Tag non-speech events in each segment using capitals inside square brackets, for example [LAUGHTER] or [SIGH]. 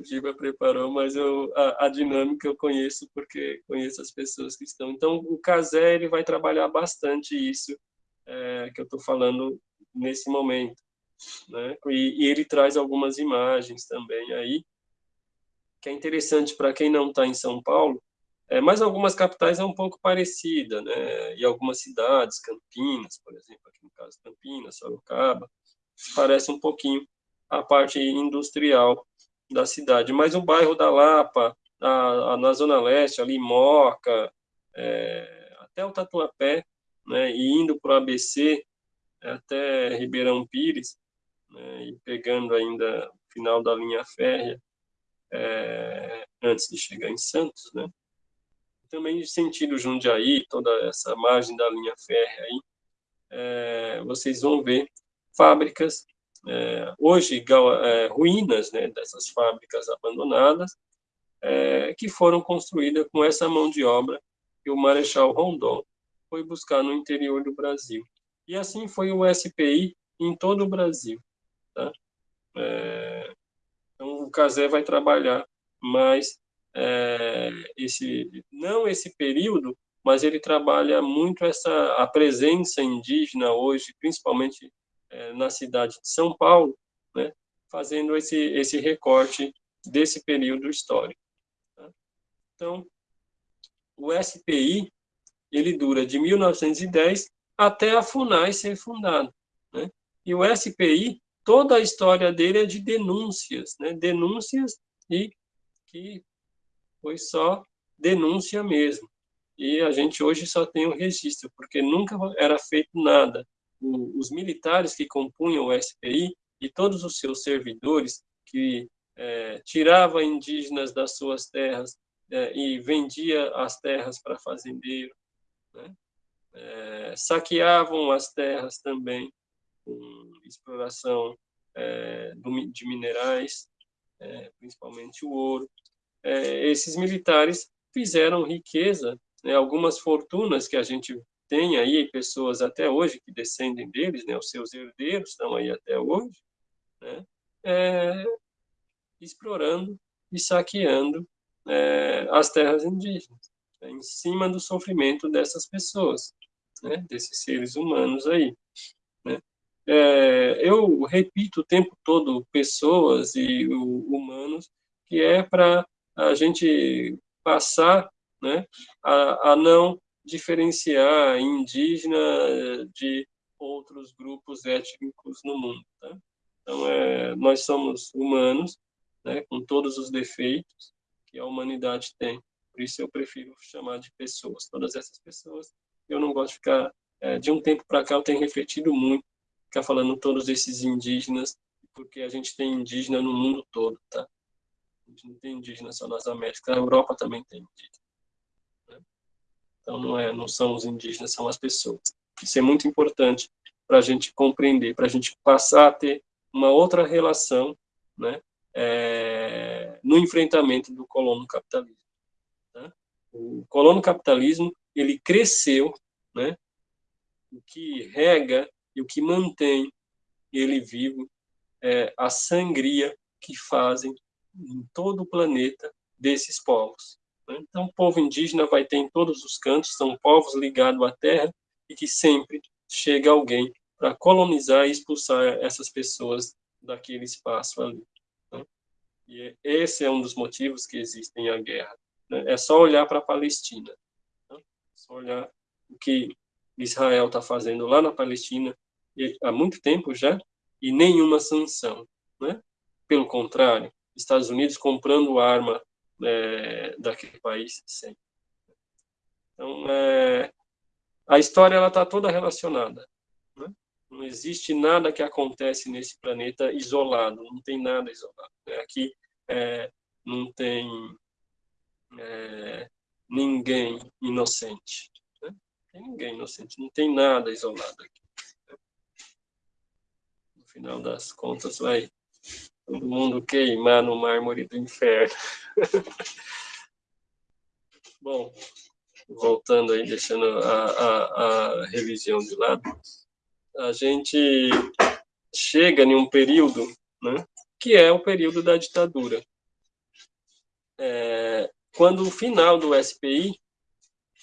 o Giba preparou, mas eu, a, a, dinâmica eu conheço porque conheço as pessoas que estão. Então, o Casé ele vai trabalhar bastante isso é, que eu estou falando nesse momento. Né? E, e, ele traz algumas imagens também aí, que é interessante para quem não está em São Paulo, é, mas algumas capitais é um pouco parecida, né? E algumas cidades, Campinas, por exemplo, aqui no caso Campinas, Sorocaba, parece um pouquinho a parte industrial da cidade. Mas o bairro da Lapa, a, a, na Zona Leste, ali Moca, é, até o Tatuapé, né, e indo para o ABC, até Ribeirão Pires, né, e pegando ainda o final da linha férrea, é, antes de chegar em Santos, né? Também sentido Jundiaí, toda essa margem da linha férrea aí, é, vocês vão ver fábricas é, hoje é, ruínas né, dessas fábricas abandonadas, é, que foram construídas com essa mão de obra que o Marechal Rondon foi buscar no interior do Brasil. E assim foi o SPI em todo o Brasil. Tá? É, então, o Casé vai trabalhar mais é, esse, não esse período, mas ele trabalha muito essa a presença indígena hoje, principalmente é, na cidade de São Paulo, né, fazendo esse, esse recorte desse período histórico. Tá? Então, o SPI, ele dura de 1910 até a FUNAI ser fundada. Né? E o SPI, toda a história dele é de denúncias, né? denúncias e que foi só denúncia mesmo. E a gente hoje só tem o registro, porque nunca era feito nada o, os militares que compunham o SPI e todos os seus servidores que é, tirava indígenas das suas terras é, e vendia as terras para fazendeiro, né? é, saqueavam as terras também com exploração é, do, de minerais, é, principalmente o ouro. É, esses militares fizeram riqueza, né, algumas fortunas que a gente tem aí pessoas até hoje que descendem deles, né, os seus herdeiros estão aí até hoje, né, é, explorando e saqueando é, as terras indígenas, né, em cima do sofrimento dessas pessoas, né, desses seres humanos aí. Né. É, eu repito o tempo todo pessoas e o, humanos, que é para a gente passar né, a, a não diferenciar indígena de outros grupos étnicos no mundo. Tá? Então, é, nós somos humanos, né, com todos os defeitos que a humanidade tem. Por isso eu prefiro chamar de pessoas. Todas essas pessoas, eu não gosto de ficar... É, de um tempo para cá eu tenho refletido muito, ficar falando todos esses indígenas, porque a gente tem indígena no mundo todo, tá? A gente não tem indígena só nas Américas, a Europa também tem indígena. Então, não, é, não são os indígenas, são as pessoas. Isso é muito importante para a gente compreender, para a gente passar a ter uma outra relação né, é, no enfrentamento do colono capitalismo. Tá? O colono capitalismo ele cresceu, né, o que rega e o que mantém ele vivo é a sangria que fazem em todo o planeta desses povos. Então, o povo indígena vai ter em todos os cantos, são povos ligados à terra e que sempre chega alguém para colonizar e expulsar essas pessoas daquele espaço ali. Né? E esse é um dos motivos que existem a guerra. Né? É só olhar para a Palestina. Né? É só olhar o que Israel está fazendo lá na Palestina há muito tempo já e nenhuma sanção. Né? Pelo contrário, Estados Unidos comprando arma é, daquele país sempre. Então, é, a história ela está toda relacionada. Né? Não existe nada que acontece nesse planeta isolado, não tem nada isolado. Né? Aqui é, não tem é, ninguém inocente. Né? Não tem ninguém inocente, não tem nada isolado aqui. No final das contas, vai todo mundo queimar no mármore do inferno. [LAUGHS] Bom, voltando aí, deixando a, a, a religião de lado, a gente chega em um período, né, que é o período da ditadura. é, quando o final do SPI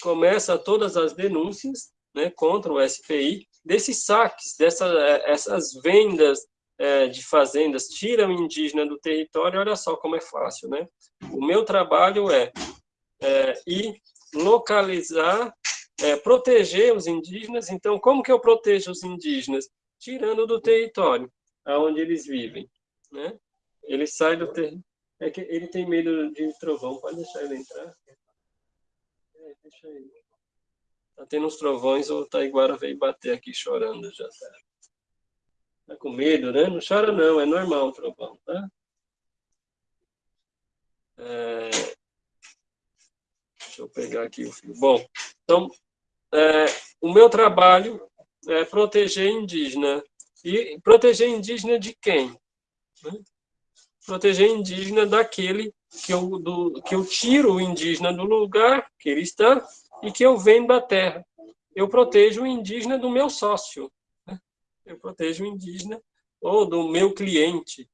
começa todas as denúncias né, contra o SPI desses saques, dessas essas vendas é, de fazendas, tiram o indígena do território, olha só como é fácil, né? O meu trabalho é, é ir localizar, é, proteger os indígenas. Então, como que eu protejo os indígenas? Tirando do território aonde eles vivem, né? Ele sai do território. É que ele tem medo de trovão, pode deixar ele entrar? É, deixa ele. Tá tendo uns trovões, o Taiguara veio bater aqui chorando já, tá? Tá com medo, né? Não chora não, é normal trovão, tá? É... Deixa eu pegar aqui o fio. Bom, então, é, o meu trabalho é proteger indígena. E proteger indígena de quem? Né? Proteger indígena daquele que eu, do, que eu tiro o indígena do lugar que ele está e que eu vendo a terra. Eu protejo o indígena do meu sócio eu protejo o indígena ou do meu cliente.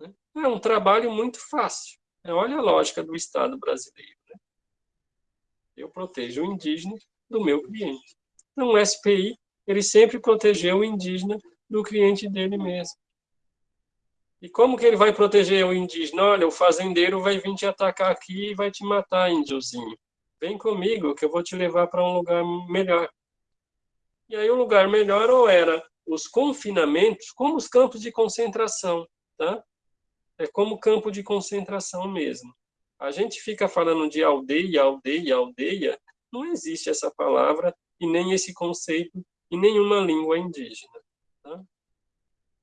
Né? É um trabalho muito fácil. É, olha a lógica do Estado brasileiro. Né? Eu protejo o indígena do meu cliente. Então, o SPI, ele sempre protegeu o indígena do cliente dele mesmo. E como que ele vai proteger o indígena? Olha, o fazendeiro vai vir te atacar aqui e vai te matar, índiozinho. Vem comigo, que eu vou te levar para um lugar melhor. E aí o lugar melhor ou era os confinamentos, como os campos de concentração, tá? É como campo de concentração mesmo. A gente fica falando de aldeia, aldeia, aldeia, não existe essa palavra e nem esse conceito em nenhuma língua indígena. Tá?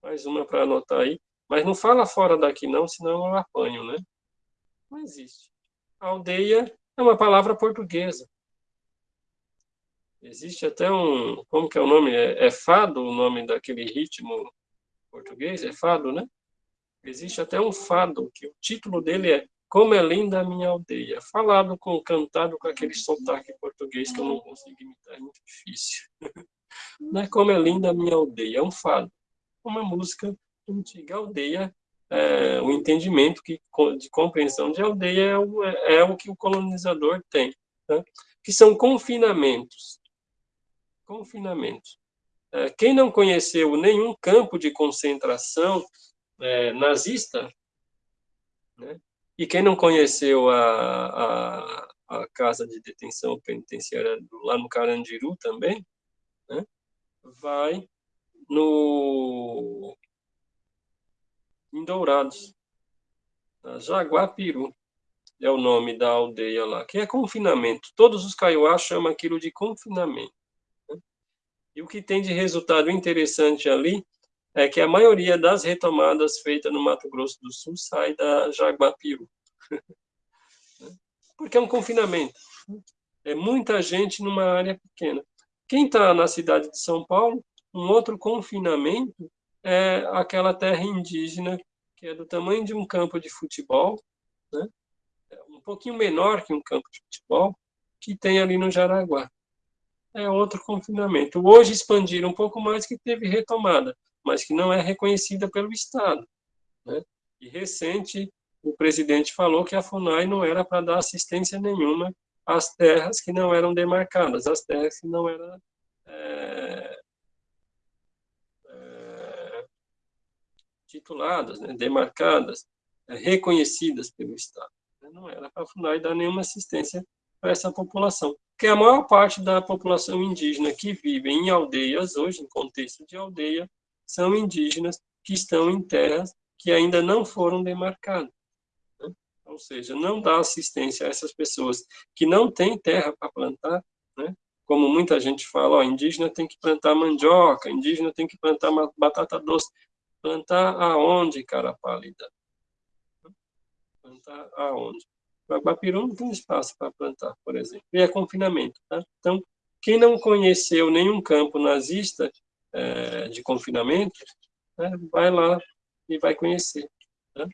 Mais uma para anotar aí. Mas não fala fora daqui não, senão eu apanho, né? Não existe. Aldeia é uma palavra portuguesa. Existe até um, como que é o nome? É, é fado o nome daquele ritmo português? É fado, né? Existe até um fado, que o título dele é Como é Linda a Minha Aldeia. Falado com, cantado com aquele sotaque português que eu não consigo imitar, é muito difícil. [LAUGHS] Não é Como é Linda a Minha Aldeia, é um fado. Uma música antiga. Aldeia, é, o entendimento que, de compreensão de aldeia é o, é, é o que o colonizador tem. Tá? Que são confinamentos confinamento. É, quem não conheceu nenhum campo de concentração é, nazista, né, e quem não conheceu a, a, a, casa de detenção penitenciária lá no Carandiru também, né, vai no em Dourados, Jaguapiru é o nome da aldeia lá, que é confinamento. Todos os caiuás chamam aquilo de confinamento. E o que tem de resultado interessante ali é que a maioria das retomadas feitas no Mato Grosso do Sul sai da Jaguapiru. [LAUGHS] Porque é um confinamento. É muita gente numa área pequena. Quem está na cidade de São Paulo, um outro confinamento é aquela terra indígena que é do tamanho de um campo de futebol, né? É um pouquinho menor que um campo de futebol, que tem ali no Jaraguá é outro confinamento. Hoje expandiram um pouco mais que teve retomada, mas que não é reconhecida pelo Estado. Né? E recente, o presidente falou que a FUNAI não era para dar assistência nenhuma às terras que não eram demarcadas, às terras que não eram é, é, tituladas, né, demarcadas, é, reconhecidas pelo Estado. Não era para a FUNAI dar nenhuma assistência para essa população que a maior parte da população indígena que vive em aldeias hoje, em contexto de aldeia, são indígenas que estão em terras que ainda não foram demarcadas. Né? Ou seja, não dá assistência a essas pessoas que não têm terra para plantar, né? como muita gente fala, ó, indígena tem que plantar mandioca, indígena tem que plantar batata doce. Plantar aonde, cara pálida? Plantar aonde? Guapiru não tem espaço para plantar, por exemplo. E é confinamento. Tá? Então, quem não conheceu nenhum campo nazista é, de confinamento, né, vai lá e vai conhecer. Tá?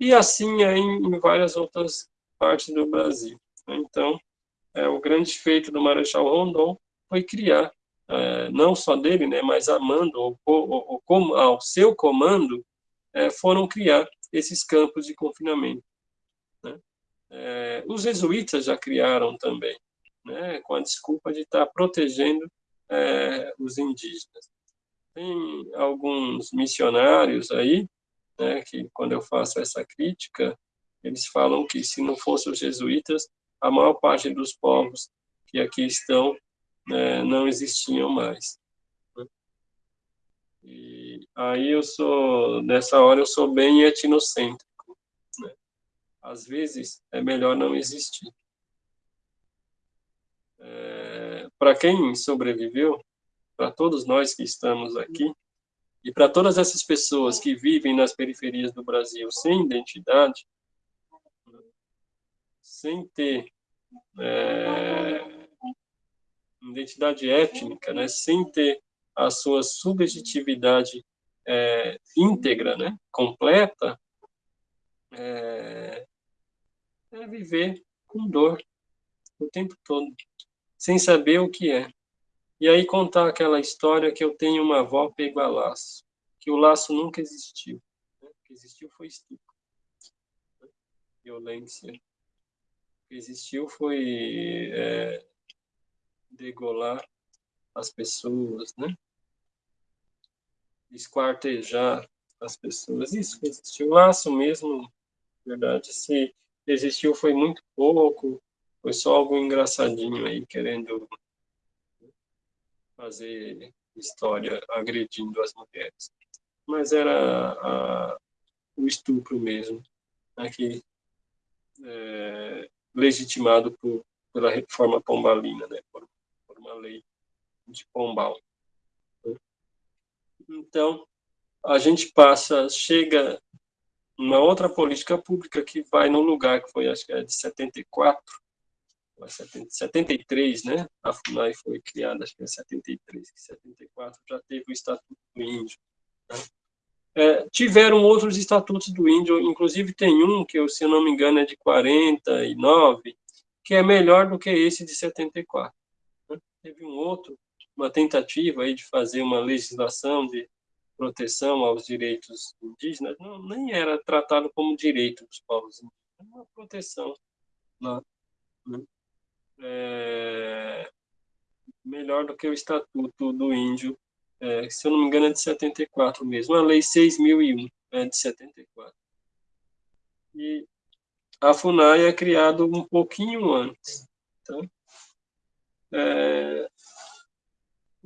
E assim é em, em, várias outras partes do Brasil. Então, é, o grande feito do Marechal Rondon foi criar, é, não só dele, né, mas amando o, o, o, ao seu comando, é, foram criar esses campos de confinamento. É, os jesuítas já criaram também, né, com a desculpa de estar protegendo é, os indígenas. Tem alguns missionários aí, né, que quando eu faço essa crítica, eles falam que se não fossem os jesuítas, a maior parte dos povos que aqui estão né, não existiam mais. E aí eu sou, nessa hora eu sou bem etnocêntrico. Às vezes é melhor não existir. É, para quem sobreviveu, para todos nós que estamos aqui, e para todas essas pessoas que vivem nas periferias do Brasil sem identidade, sem ter é, identidade étnica, né, sem ter a sua subjetividade é, íntegra, né, completa, é, é viver com dor o tempo todo, sem saber o que é. E aí contar aquela história que eu tenho uma avó pego a laço, que o laço nunca existiu. Né? O que existiu foi estupro, né? violência. O que existiu foi é, degolar as pessoas, né? esquartejar as pessoas. Isso existiu. O laço mesmo, verdade, se existiu foi muito pouco, foi só algo engraçadinho aí, querendo fazer história agredindo as mulheres. Mas era a, o estupro mesmo, aqui, é, legitimado por, pela reforma pombalina, né, por, por uma lei de Pombal. Então, a gente passa, chega uma outra política pública que vai num lugar que foi, acho que é de 74, 73, né? A FUNAI foi criada, acho que em 73, 74 já teve o Estatuto do Índio. Né? É, tiveram outros estatutos do índio, inclusive tem um que, se eu não me engano, é de 49, que é melhor do que esse de 74. Né? Teve um outro uma tentativa aí de fazer uma legislação de proteção aos direitos indígenas, não, nem era tratado como direito dos povos indígenas, uma proteção lá. Né? É, melhor do que o Estatuto do Índio, é, se eu não me engano é de 74 mesmo, a Lei 6.001 é de 74. E a FUNAI é criado um pouquinho antes. Então, é,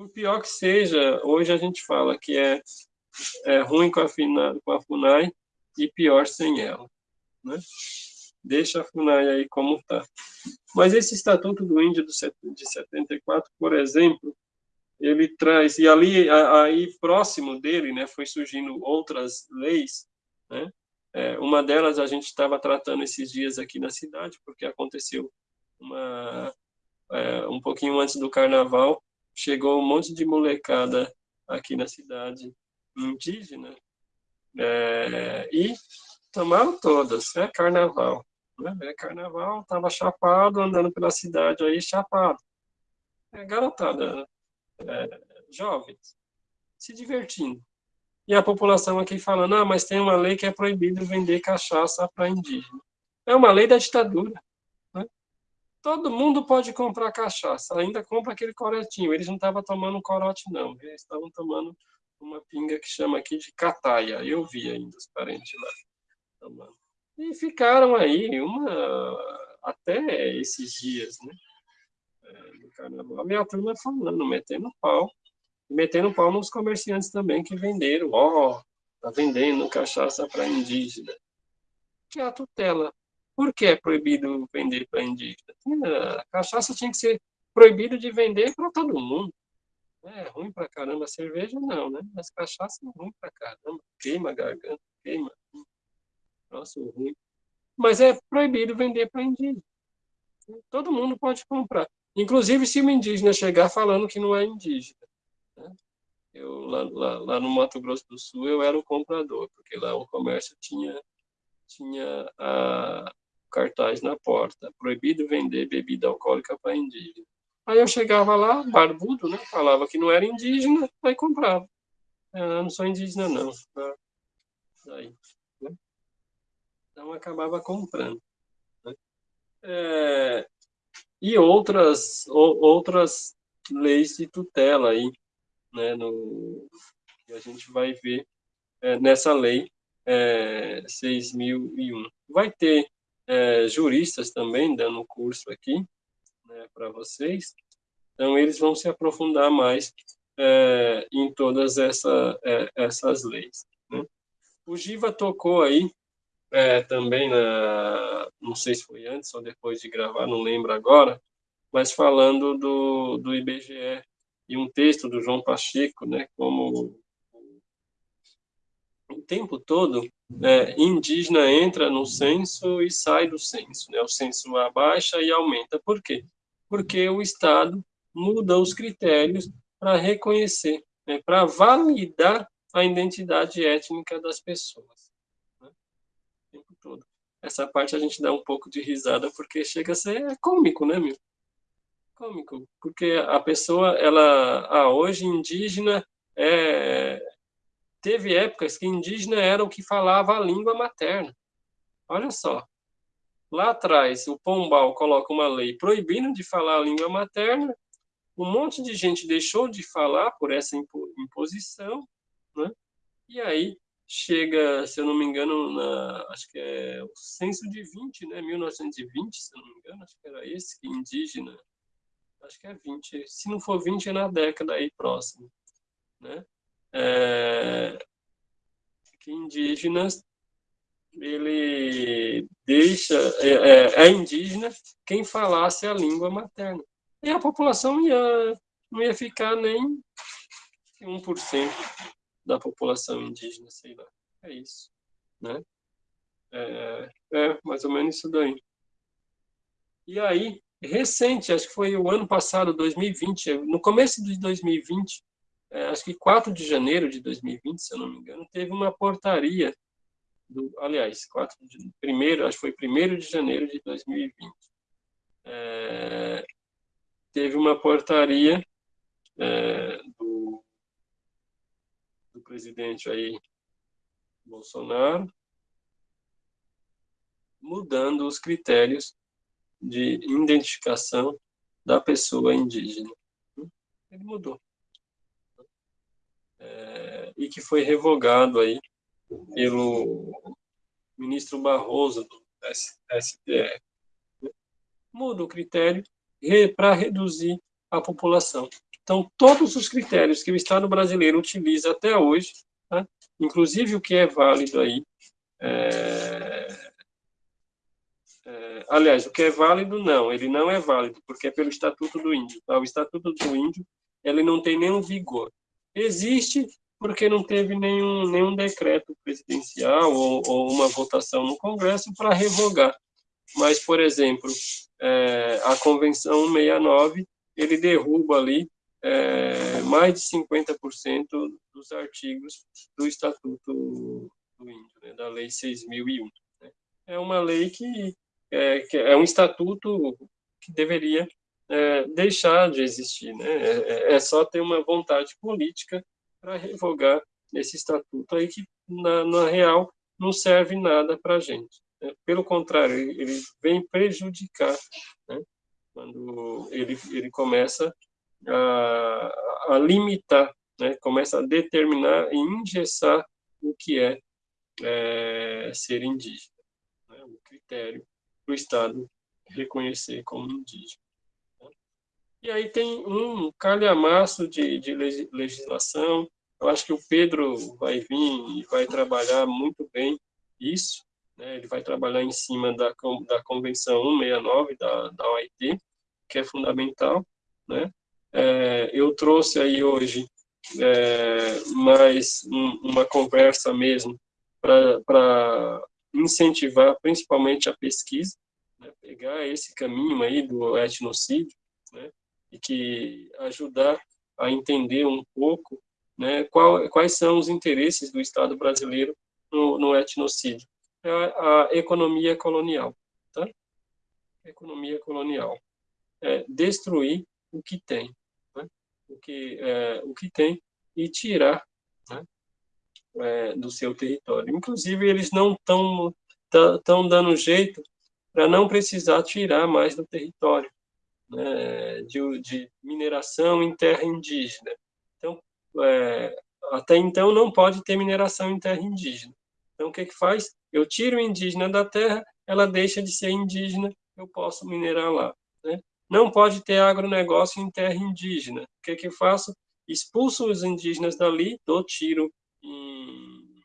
o pior que seja, hoje a gente fala que é, é ruim com a, FINA, com a FUNAI e pior sem ela. Né? Deixa a FUNAI aí como está. Mas esse Estatuto do Índio de 74, por exemplo, ele traz, e ali, aí próximo dele, né, foi surgindo outras leis, né, é, uma delas a gente estava tratando esses dias aqui na cidade, porque aconteceu uma, é, um pouquinho antes do carnaval, chegou um monte de molecada aqui na cidade indígena é, e tomaram todas, é carnaval. Né? É carnaval, tava chapado, andando pela cidade aí, chapado. É, garotada, é, jovens, se divertindo. E a população aqui falando, ah, mas tem uma lei que é proibido vender cachaça para indígena. É uma lei da ditadura. Todo mundo pode comprar cachaça, ainda compra aquele coretinho. Eles não estavam tomando corote, não. Eles estavam tomando uma pinga que chama aqui de cataia. Eu vi ainda os parentes lá tomando. E ficaram aí uma até esses dias, né? Do carnaval. A minha turma falando, metendo pau. Metendo pau nos comerciantes também que venderam. Ó, oh, tá vendendo cachaça para indígena. Que é a tutela por que é proibido vender para indígena? A cachaça tinha que ser proibido de vender para todo mundo. É ruim para caramba a cerveja, não, né? Mas cachaça é ruim para caramba. Queima a garganta, queima. Nossa, ruim. Mas é proibido vender para indígena. Todo mundo pode comprar. Inclusive se o indígena chegar falando que não é indígena. Né? Eu, lá, lá, lá no Mato Grosso do Sul, eu era o comprador, porque lá o comércio tinha, tinha a, cartaz na porta, proibido vender bebida alcoólica para indígena. Aí eu chegava lá, barbudo, né? Falava que não era indígena, aí comprava. Eu ah, não sou indígena, não. Daí, né? Então acabava comprando. Né? É, e outras, outras leis de tutela aí, né, no, a gente vai ver é, nessa lei é, 6.001. Vai ter é, juristas também dando curso aqui né, para vocês, então eles vão se aprofundar mais é, em todas essa, é, essas leis. Né? O Giva tocou aí é, também, na, não sei se foi antes ou depois de gravar, não lembro agora, mas falando do, do IBGE e um texto do João Pacheco, né, como o tempo todo é, indígena entra no censo e sai do censo, né? O censo abaixa e aumenta. Por quê? Porque o Estado muda os critérios para reconhecer, né? para validar a identidade étnica das pessoas. Né? O tempo todo. Essa parte a gente dá um pouco de risada porque chega a ser cômico, né, meu? Cômico, porque a pessoa, ela, ah, hoje indígena é, teve épocas que indígena era o que falava a língua materna. Olha só. Lá atrás, o Pombal coloca uma lei proibindo de falar a língua materna. Um monte de gente deixou de falar por essa imposição, né? E aí chega, se eu não me engano, na, acho que é o censo de 20, né? 1920, se eu não me engano, acho que era esse que indígena, acho que é 20. Se não for 20, é na década aí próxima, né? É, que indígenas ele deixa é, é, é, indígena quem falasse a língua materna e a população ia não ia ficar nem 1% da população indígena, sei lá. É isso, né? É, é mais ou menos isso daí. E aí, recente, acho que foi o ano passado, 2020, no começo de 2020, é, acho que 4 de janeiro de 2020, se eu não me engano, teve uma portaria, do, aliás, 4 de, primeiro, acho que foi 1 de janeiro de 2020, é, teve uma portaria é, do, do presidente aí, Bolsonaro, mudando os critérios de identificação da pessoa indígena. Ele mudou é, e que foi revogado aí pelo ministro Barroso do STF. Muda o critério para reduzir a população. Então, todos os critérios que o Estado brasileiro utiliza até hoje, tá? inclusive o que é válido aí, é, é, aliás, o que é válido, não, ele não é válido, porque é pelo Estatuto do Índio. Tá? O Estatuto do Índio ele não tem nenhum vigor. Existe porque não teve nenhum, nenhum decreto presidencial ou, ou uma votação no Congresso para revogar. Mas, por exemplo, é, a Convenção 169, ele derruba ali é, mais de 50% dos artigos do Estatuto do Índio, né, da Lei 6.001. Né? É uma lei que é, que é um estatuto que deveria é, deixar de existir. Né? É, é, é, só ter uma vontade política para revogar esse estatuto aí que, na, na real, não serve nada para a gente. Né? Pelo contrário, ele, vem prejudicar né? quando ele, ele começa a, a limitar, né? começa a determinar e engessar o que é, é ser indígena, né? o critério para o Estado reconhecer como indígena. E aí tem um calhamaço de, de legislação. Eu acho que o Pedro vai vir e vai trabalhar muito bem isso. Né? Ele vai trabalhar em cima da, da Convenção 169 da, da OIT, que é fundamental. Né? É, eu trouxe aí hoje é, mais um, uma conversa mesmo para incentivar principalmente a pesquisa, né? pegar esse caminho aí do etnocídio, né? E que ajudar a entender um pouco né, qual, quais são os interesses do Estado brasileiro no, no etnocídio. É a, a, economia colonial. Tá? Economia colonial. É destruir o que tem. Né? O, que, é, o que tem e tirar né, é, do seu território. Inclusive, eles não estão tão dando jeito para não precisar tirar mais do território né, de, de, mineração em terra indígena. Então, é, até então não pode ter mineração em terra indígena. Então, o que que faz? Eu tiro o indígena da terra, ela deixa de ser indígena, eu posso minerar lá. Né? Não pode ter agronegócio em terra indígena. O que que eu faço? Expulso os indígenas dali, dou tiro em,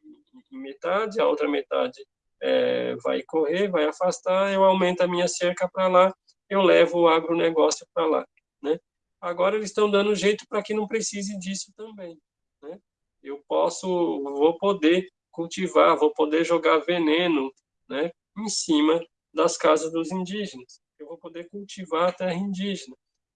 em metade, a outra metade é, vai correr, vai afastar, eu aumento a minha cerca para lá, eu levo o agronegócio para lá. Né? Agora eles estão dando jeito para que não precise disso também. Né? Eu posso, vou poder cultivar, vou poder jogar veneno né, em cima das casas dos indígenas. Eu vou poder cultivar a terra indígena.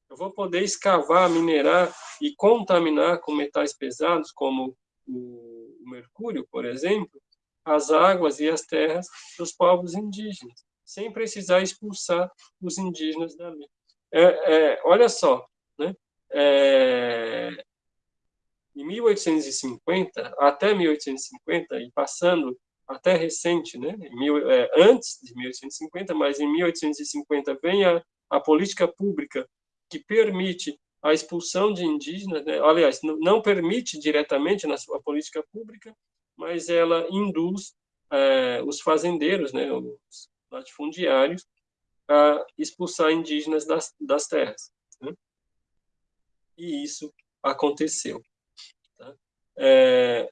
Eu vou poder escavar, minerar e contaminar com metais pesados, como o mercúrio, por exemplo, as águas e as terras dos povos indígenas, sem precisar expulsar os indígenas dali. É, é, olha só, né? É, em 1850 até 1850 e passando até recente, né? Mil, é, antes de 1850, mas em 1850 vem a, a política pública que permite a expulsão de indígenas, né? aliás, não permite diretamente na sua política pública, mas ela induz é, os fazendeiros, né, os latifundiários, a expulsar indígenas das, das terras. Né? E isso aconteceu. Tá? É,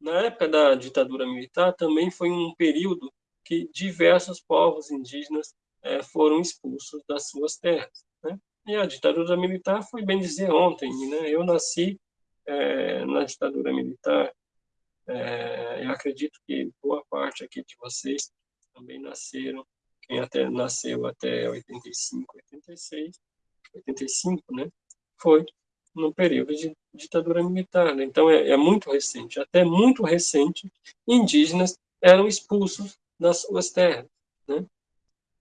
na época da ditadura militar, também foi um período que diversos povos indígenas é, foram expulsos das suas terras. Né? E a ditadura militar foi bem dizer ontem, né? Eu nasci é, na ditadura militar. É, eu acredito que boa parte aqui de vocês também nasceram, quem até nasceu até 85, 86, 85, né? Foi no período de ditadura militar. Né? Então é, é muito recente, até muito recente, indígenas eram expulsos das suas terras. Né?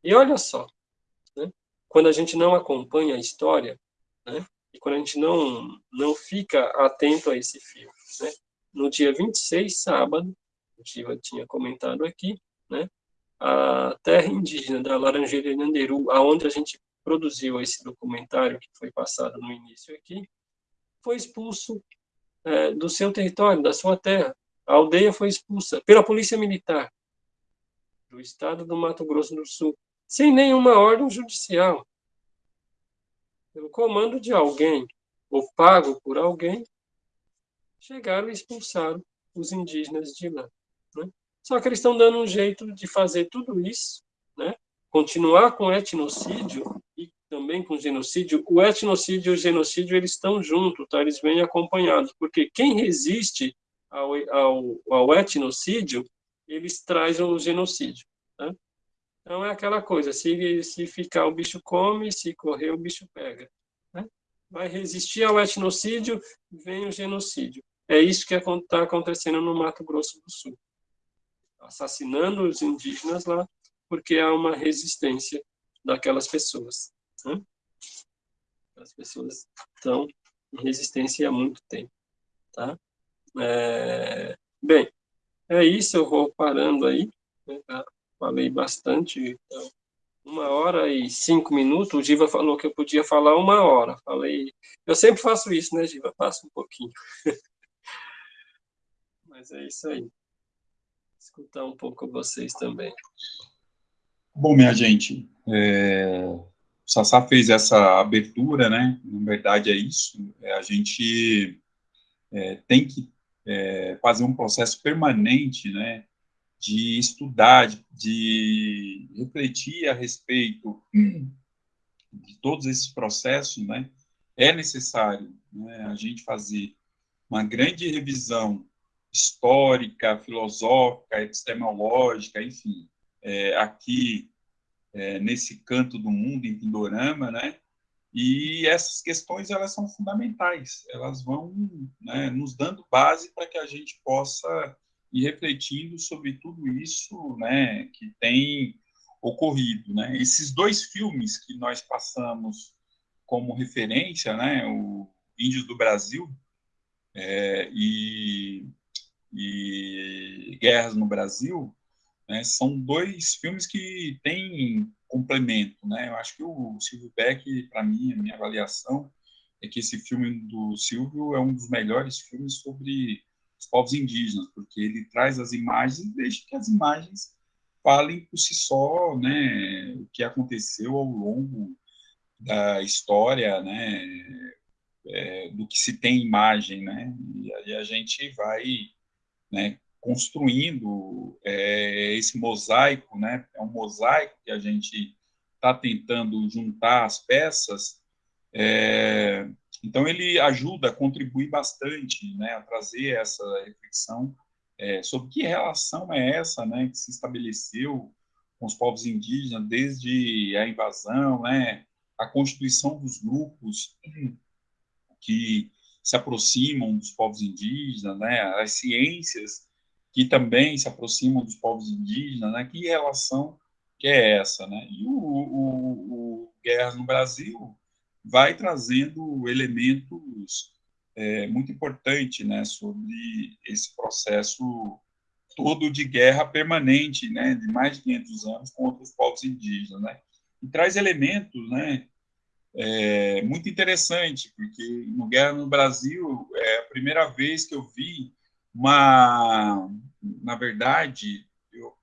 E olha só, né? quando a gente não acompanha a história, né? e quando a gente não, não fica atento a esse fio. Né? No dia 26, sábado, o Giva tinha comentado aqui, né? A terra indígena da Laranjeira Nanderu, aonde a gente produziu esse documentário que foi passado no início aqui, foi expulso é, do seu território, da sua terra. A aldeia foi expulsa pela polícia militar do estado do Mato Grosso do Sul, sem nenhuma ordem judicial pelo comando de alguém, ou pago por alguém, chegaram e expulsaram os indígenas de lá. Né? Só que eles estão dando um jeito de fazer tudo isso, né? continuar com etnocídio e também com genocídio. O etnocídio e o genocídio eles estão juntos, tá? eles vêm acompanhados, porque quem resiste ao, ao, ao etnocídio, eles trazem o genocídio. Tá? Então é aquela coisa, se, se ficar o bicho come, se correr o bicho pega. Né? Vai resistir ao etnocídio, vem o genocídio. É isso que está acontecendo no Mato Grosso do Sul. Assassinando os indígenas lá, porque há uma resistência daquelas pessoas. Né? As pessoas estão em resistência há muito tempo. Tá? É... Bem, é isso, eu vou parando aí. Né? falei bastante, então, uma hora e cinco minutos, o Giva falou que eu podia falar uma hora, falei, eu sempre faço isso, né, Giva, passo um pouquinho. [LAUGHS] Mas é isso aí. Escutar um pouco vocês também. Bom, minha gente, é, o Sassá fez essa abertura, né, na verdade é isso, é, a gente é, tem que é, fazer um processo permanente, né, de estudar, de, de refletir a respeito de todos esses processos, né, é necessário né, a gente fazer uma grande revisão histórica, filosófica, epistemológica, enfim, é, aqui é, nesse canto do mundo, em Pindorama, né? E essas questões elas são fundamentais, elas vão né, nos dando base para que a gente possa e refletindo sobre tudo isso né, que tem ocorrido. Né? Esses dois filmes que nós passamos como referência, né, o Índios do Brasil é, e, e Guerras no Brasil, Né? São dois filmes que têm complemento, né? Eu acho que o Silvio Beck, para mim, a minha avaliação é que esse filme do Silvio é um dos melhores filmes sobre os povos indígenas, porque ele traz as imagens e deixa que as imagens falem por si só, né, o que aconteceu ao longo da história, né, é, do que se tem imagem, né, e aí a gente vai, né, construindo é, esse mosaico, né? É um mosaico que a gente está tentando juntar as peças. É, então ele ajuda, contribui bastante, né, a trazer essa reflexão é, sobre que relação é essa, né, que se estabeleceu com os povos indígenas desde a invasão, né, a constituição dos grupos que se aproximam dos povos indígenas, né, as ciências que também se aproximam dos povos indígenas, né? Que relação que é essa, né? E o, o, o Guerra no Brasil vai trazendo elementos é, muito importantes, né? Sobre esse processo todo de guerra permanente, né? De mais de 500 anos contra os povos indígenas, né? E traz elementos, né? É, muito interessante, porque no Guerra no Brasil é a primeira vez que eu vi uma, na verdade, eu,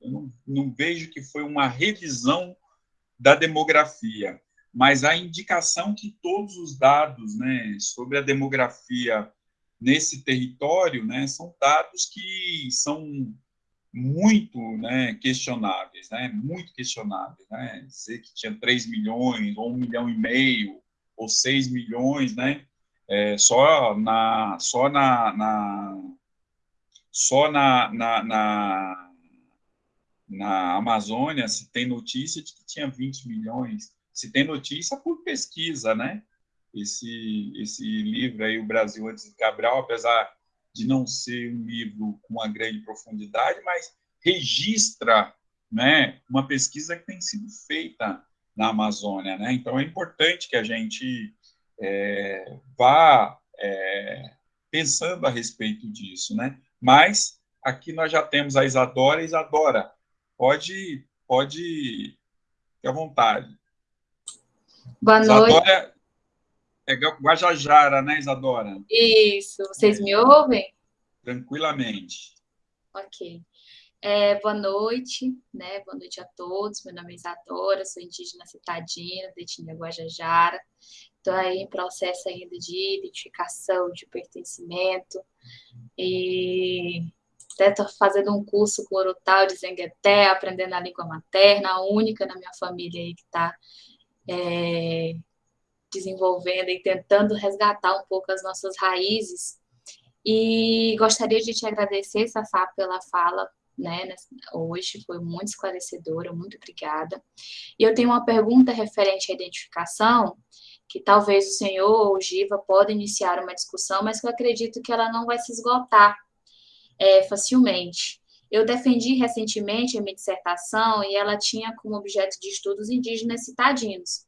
eu não, não vejo que foi uma revisão da demografia, mas a indicação que todos os dados né, sobre a demografia nesse território né, são dados que são muito né, questionáveis, né, muito questionáveis. Né, dizer que tinha 3 milhões, ou 1 milhão e meio, ou 6 milhões, né, é, só na, só na, na só na, na, na, na Amazônia se tem notícia de que tinha 20 milhões. Se tem notícia por pesquisa, né? Esse, esse livro aí, O Brasil Antes de Cabral, apesar de não ser um livro com uma grande profundidade, mas registra né, uma pesquisa que tem sido feita na Amazônia. Né? Então, é importante que a gente é, vá é, pensando a respeito disso. Né? Mas aqui nós já temos a Isadora. Isadora, pode, pode fique à vontade. Boa Isadora noite. É Guajajara, né, Isadora? Isso. Vocês me ouvem? Tranquilamente. Ok. É, boa noite, né? Boa noite a todos. Meu nome é Isadora, sou indígena citadina, da etnia Guajajara. Estou aí em processo ainda de identificação, de pertencimento. E até estou fazendo um curso com o Orotal de Zengueté, aprendendo a língua materna, a única na minha família aí que está é, desenvolvendo e tentando resgatar um pouco as nossas raízes. E gostaria de te agradecer, Safá, pela fala, né, hoje, foi muito esclarecedora, muito obrigada. E eu tenho uma pergunta referente à identificação, que talvez o senhor ou o Giva podem iniciar uma discussão, mas que eu acredito que ela não vai se esgotar é, facilmente. Eu defendi recentemente a minha dissertação e ela tinha como objeto de estudos indígenas citadinos.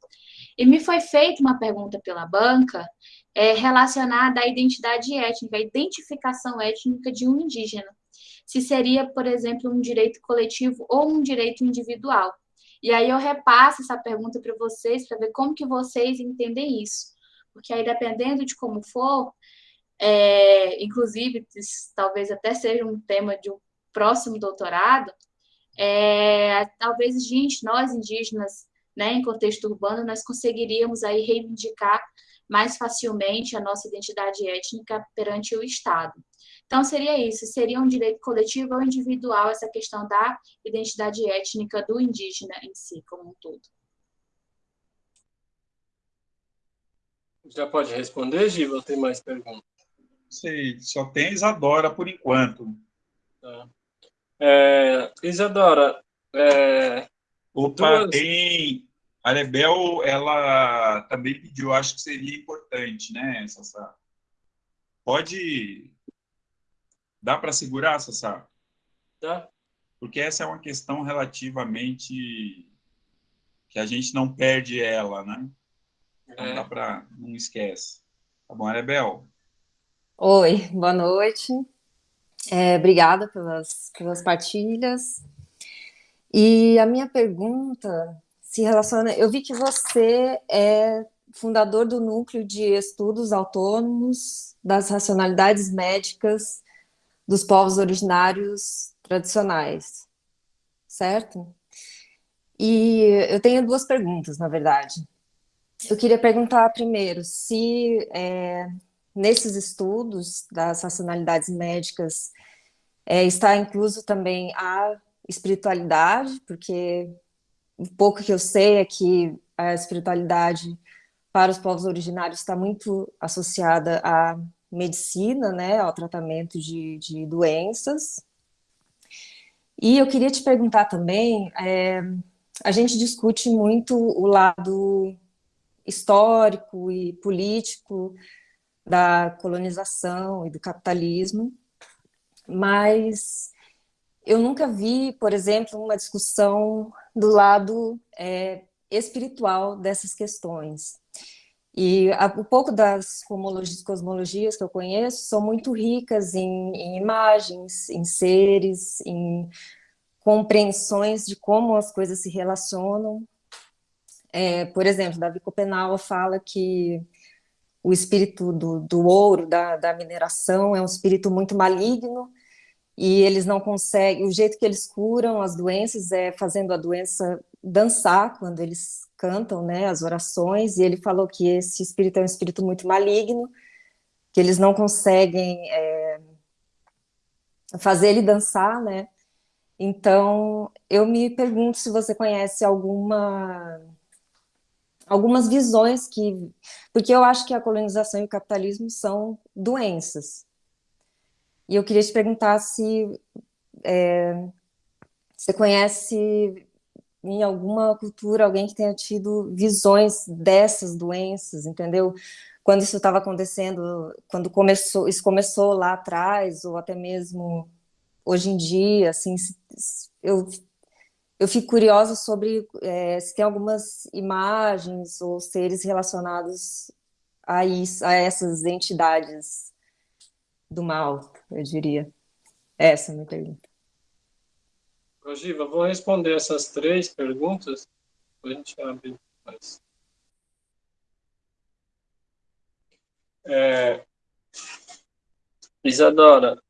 E me foi feita uma pergunta pela banca é, relacionada à identidade étnica, à identificação étnica de um indígena. Se seria, por exemplo, um direito coletivo ou um direito individual. E aí eu repasso essa pergunta para vocês, para ver como que vocês entendem isso. Porque aí, dependendo de como for, é, inclusive, talvez até seja um tema de um próximo doutorado, é, talvez a gente, nós indígenas, né, em contexto urbano, nós conseguiríamos aí reivindicar mais facilmente a nossa identidade étnica perante o Estado. Então, seria isso, seria um direito coletivo ou individual essa questão da identidade étnica do indígena em si, como um todo. Já pode responder, Giva, ou tem mais perguntas? Sei, só tem Isadora por enquanto. Tá. É, Isadora, é, Opa, duas... tem... A Rebel, ela também pediu, acho que seria importante, né, Sassá? Pode Dá para segurar, Sassá? Dá. Porque essa é uma questão relativamente que a gente não perde ela, né? Não é. dá para não esquece. Tá bom, Arebel? Oi, boa noite. É, obrigada pelas, pelas partilhas. E a minha pergunta se relaciona. Eu vi que você é fundador do Núcleo de Estudos Autônomos das Racionalidades Médicas dos Povos Originários Tradicionais, certo? E eu tenho duas perguntas, na verdade. Eu queria perguntar primeiro se é, nesses estudos das racionalidades médicas é, está incluso também a espiritualidade, porque o pouco que eu sei é que a espiritualidade para os povos originários está muito associada à medicina, né, ao tratamento de, de doenças. E eu queria te perguntar também, é, a gente discute muito o lado histórico e político da colonização e do capitalismo, mas eu nunca vi, por exemplo, uma discussão do lado é, espiritual dessas questões. E um pouco das cosmologias que eu conheço são muito ricas em, em imagens, em seres, em compreensões de como as coisas se relacionam. É, por exemplo, Davi Copenau fala que o espírito do, do ouro, da, da mineração, é um espírito muito maligno, e eles não conseguem, o jeito que eles curam as doenças é fazendo a doença dançar quando eles cantam, né, as orações, e ele falou que esse espírito é um espírito muito maligno, que eles não conseguem é, fazer ele dançar, né, então eu me pergunto se você conhece alguma algumas visões que, porque eu acho que a colonização e o capitalismo são doenças, e eu queria te perguntar se é, você conhece em alguma cultura alguém que tenha tido visões dessas doenças, entendeu? Quando isso estava acontecendo, quando começou, isso começou lá atrás, ou até mesmo hoje em dia, assim, eu, eu fico curiosa sobre é, se tem algumas imagens ou seres relacionados a isso, a essas entidades do mal, eu diria. Essa é a minha pergunta. Ogiva, vou responder essas três perguntas, depois a gente abre mais. É, Isadora,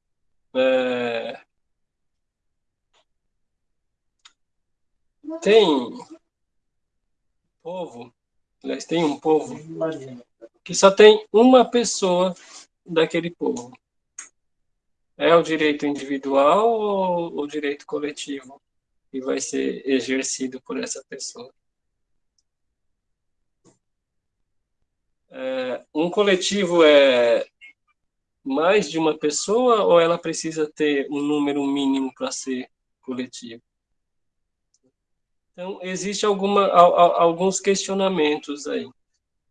é, tem povo, aliás, tem um povo que só tem uma pessoa daquele povo. É o direito individual ou o direito coletivo que vai ser exercido por essa pessoa? É, um coletivo é mais de uma pessoa ou ela precisa ter um número mínimo para ser coletivo? Então, existe alguma, alguns questionamentos aí.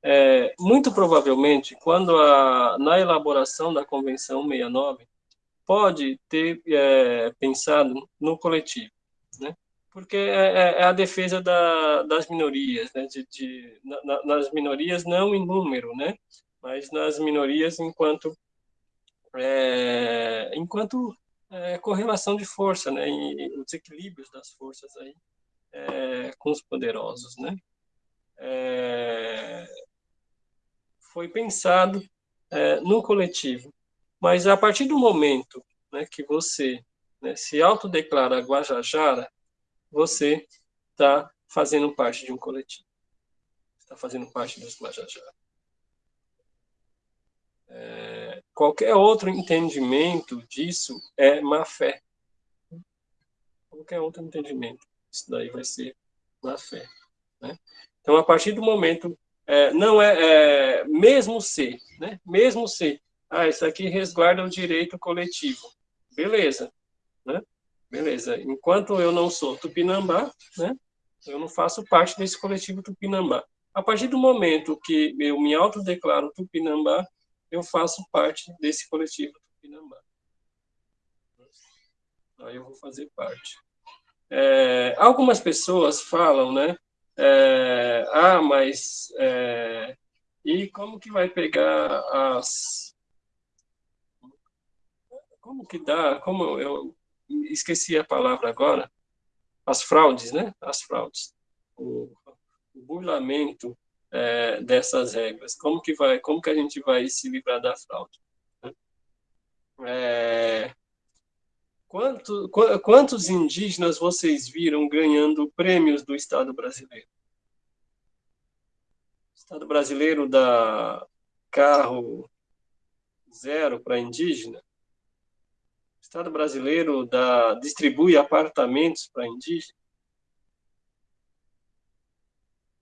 É, muito provavelmente, quando a, na elaboração da Convenção 69, pode ter é, pensado no coletivo, né? porque é, é, é a defesa da, das minorias, né? de, de na, nas minorias não em número, né? mas nas minorias enquanto é, enquanto é, correlação de força, né? E os equilíbrios das forças aí é, com os poderosos, né? foi pensado no coletivo mas a partir do momento né, que você né, se autodeclara Guajajara, você está fazendo parte de um coletivo. Está fazendo parte dos Guajajara. É, qualquer outro entendimento disso é má fé. Qualquer outro entendimento, isso daí vai ser má fé. Né? Então, a partir do momento, é, não é, é mesmo se, né? mesmo se ah, isso aqui resguarda o direito coletivo. Beleza, né? Beleza. Enquanto eu não sou tupinambá, né? Eu não faço parte desse coletivo tupinambá. A partir do momento que eu me autodeclaro tupinambá, eu faço parte desse coletivo tupinambá. Aí eu vou fazer parte. É, algumas pessoas falam, né? É, ah, mas é, e como que vai pegar as como que dá, como eu esqueci a palavra agora, as fraudes, né? As fraudes, o, o burlamento é, dessas regras. Como que vai, como que a gente vai se livrar da fraude? É, quanto, quantos indígenas vocês viram ganhando prêmios do Estado brasileiro? O Estado brasileiro dá carro zero para indígena? Estado brasileiro dá, distribui apartamentos para indígena?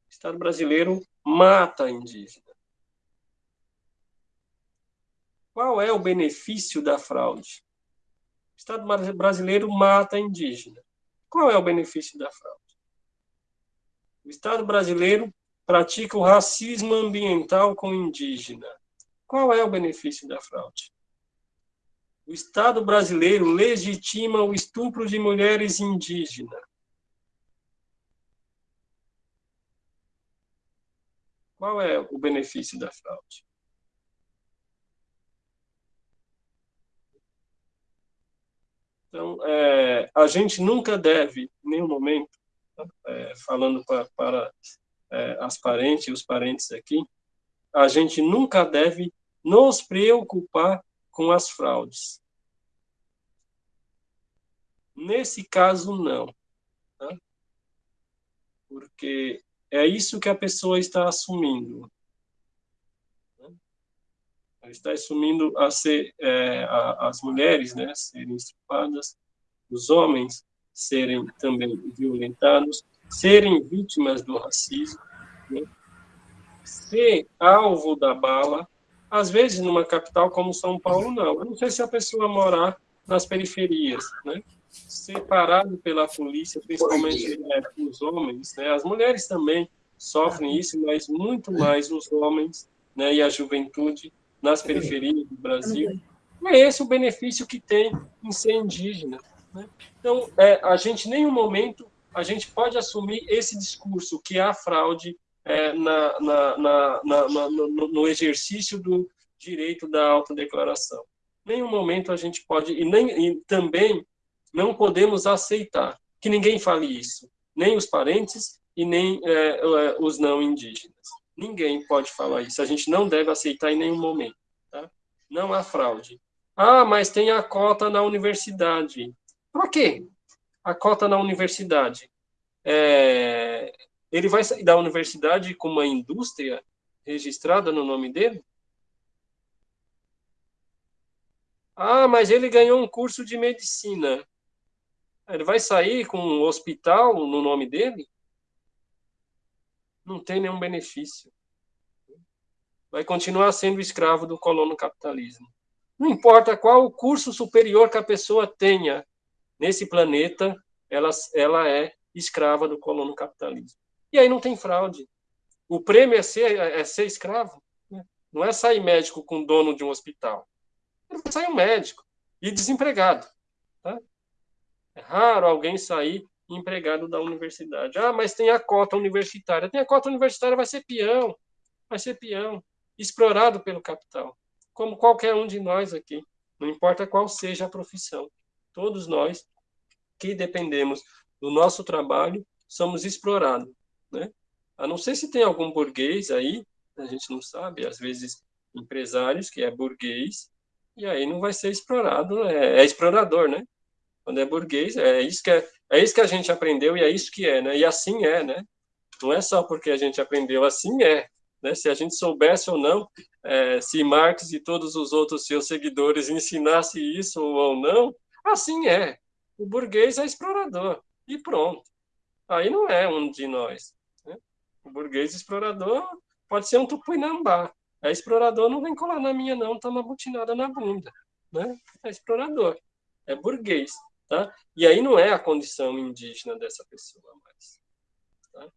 O Estado brasileiro mata indígena. Qual é o benefício da fraude? O Estado brasileiro mata indígena. Qual é o benefício da fraude? O Estado brasileiro pratica o racismo ambiental com indígena. Qual é o benefício da fraude? O Estado brasileiro legitima o estupro de mulheres indígenas. Qual é o benefício da fraude? Então, é, a gente nunca deve, em nenhum momento, é, falando pra, para é, as parentes e os parentes aqui, a gente nunca deve nos preocupar com as fraudes. Nesse caso, não. Tá? Porque é isso que a pessoa está assumindo. Ela está assumindo a ser, é, a, as mulheres né, serem estupradas, os homens serem também violentados, serem vítimas do racismo, né, ser alvo da bala, às vezes numa capital como São Paulo, não. Eu não sei se a pessoa morar nas periferias, né? separado pela polícia, principalmente né, os homens, né? As mulheres também sofrem isso, mas muito mais os homens, né? E a juventude nas periferias do Brasil. É esse o benefício que tem em ser indígena. Né? Então, é, a gente, em nenhum momento, a gente pode assumir esse discurso que há fraude é, na, na, na, no, no, exercício do direito da autodeclaração. Nenhum momento a gente pode, e, nem, e também não podemos aceitar que ninguém fale isso, nem os parentes e nem é, é, os não indígenas. Ninguém pode falar isso. A gente não deve aceitar em nenhum momento. Tá? Não há fraude. Ah, mas tem a cota na universidade. Para quê? A cota na universidade. É, ele vai sair da universidade com uma indústria registrada no nome dele? Ah, mas ele ganhou um curso de medicina. Ele vai sair com um hospital no nome dele? Não tem nenhum benefício. Vai continuar sendo escravo do colono capitalismo. Não importa qual o curso superior que a pessoa tenha nesse planeta, ela, ela é escrava do colono capitalismo. E aí não tem fraude. O prêmio é ser, é ser escravo. Né? Não é sair médico com dono de um hospital. Sair um médico e desempregado. Tá? É raro alguém sair empregado da universidade. Ah, mas tem a cota universitária. Tem a cota universitária, vai ser peão. Vai ser peão. Explorado pelo capital. Como qualquer um de nós aqui. Não importa qual seja a profissão. Todos nós que dependemos do nosso trabalho somos explorados. Né? A não ser se tem algum burguês aí, a gente não sabe, às vezes empresários que é burguês, e aí não vai ser explorado, é, é explorador, né? Quando é burguês, é isso que é, é isso que a gente aprendeu e é isso que é, né? E assim é, né? Não é só porque a gente aprendeu, assim é. Né? Se a gente soubesse ou não, é, se Marx e todos os outros seus seguidores ensinassem isso ou não, assim é. O burguês é explorador e pronto. Aí não é um de nós. O burguês explorador pode ser um tupinambá. É explorador, não vem colar na minha não, tá uma butinada na bunda. Né? É explorador, é burguês. Tá? E aí não é a condição indígena dessa pessoa mais. Tá?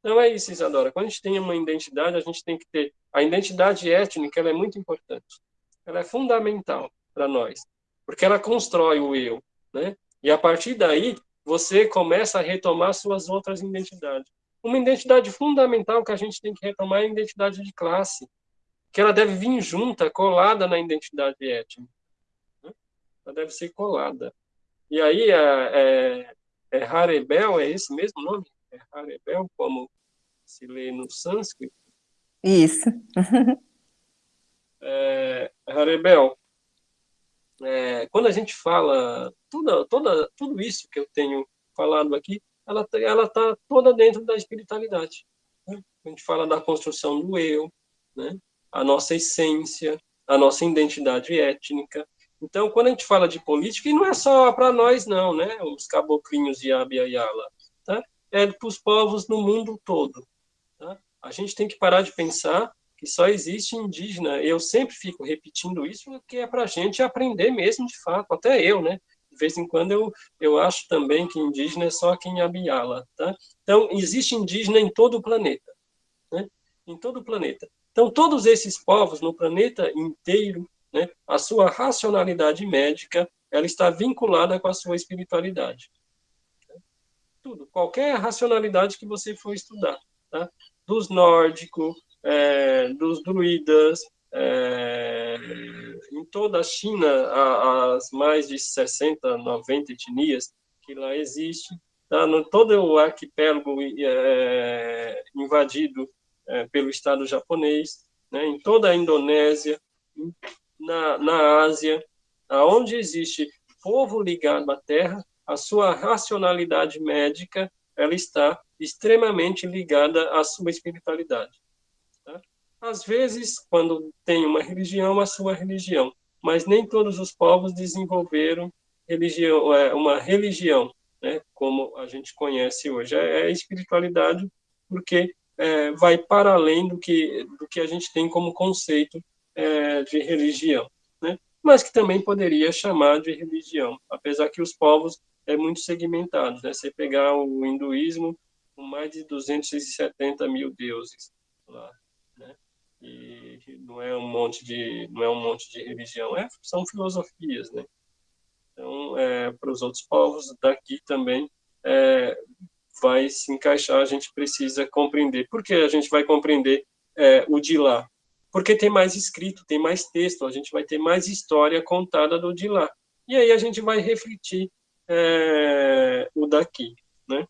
Então é isso, Isadora. Quando a gente tem uma identidade, a gente tem que ter. A identidade étnica ela é muito importante. Ela é fundamental para nós, porque ela constrói o eu. Né? E a partir daí, você começa a retomar suas outras identidades. Uma identidade fundamental que a gente tem que retomar é a identidade de classe, que ela deve vir junta, colada na identidade étnica. Né? Ela deve ser colada. E aí, é, é, é Harebel, é esse mesmo nome? É Harebel, como se lê no sânscrito? Isso. [LAUGHS] é, Harebel, é, quando a gente fala tudo, toda, tudo isso que eu tenho falado aqui, ela ela está toda dentro da espiritualidade. Né? A gente fala da construção do eu, né? a nossa essência, a nossa identidade étnica. Então, quando a gente fala de política, e não é só para nós, não, né? Os caboclinhos de Abiaiala, tá? É para os povos no mundo todo. Tá? A gente tem que parar de pensar que só existe indígena. Eu sempre fico repetindo isso, porque é para a gente aprender mesmo, de fato, até eu, né? Vez em quando eu, eu acho também que indígena é só aqui em Abiala, tá? Então, existe indígena em todo o planeta, né? Em todo o planeta. Então, todos esses povos no planeta inteiro, né, a sua racionalidade médica, ela está vinculada com a sua espiritualidade. Tudo, qualquer racionalidade que você for estudar, tá? Dos nórdicos, é, dos druidas, é, em toda a China, as mais de 60, 90 etnias que lá existem, tá? no todo o arquipélago é, invadido é, pelo Estado japonês, né, em toda a Indonésia, na, na Ásia, aonde existe povo ligado à terra, a sua racionalidade médica ela está extremamente ligada à sua espiritualidade. Às vezes, quando tem uma religião, a sua religião, mas nem todos os povos desenvolveram religião, é, uma religião, né, como a gente conhece hoje. É, é espiritualidade porque é, vai para além do que, do que a gente tem como conceito é, de religião, né? mas que também poderia chamar de religião, apesar que os povos é muito segmentados. Né? Você pegar o hinduísmo, com mais de 270 mil deuses lá? E não é um monte de não é um monte de religião, é, são filosofias, né? Então, é, para os outros povos daqui também é, vai se encaixar, a gente precisa compreender. Por que a gente vai compreender é, o de lá? Porque tem mais escrito, tem mais texto, a gente vai ter mais história contada do de lá. E aí a gente vai refletir é, o daqui, né?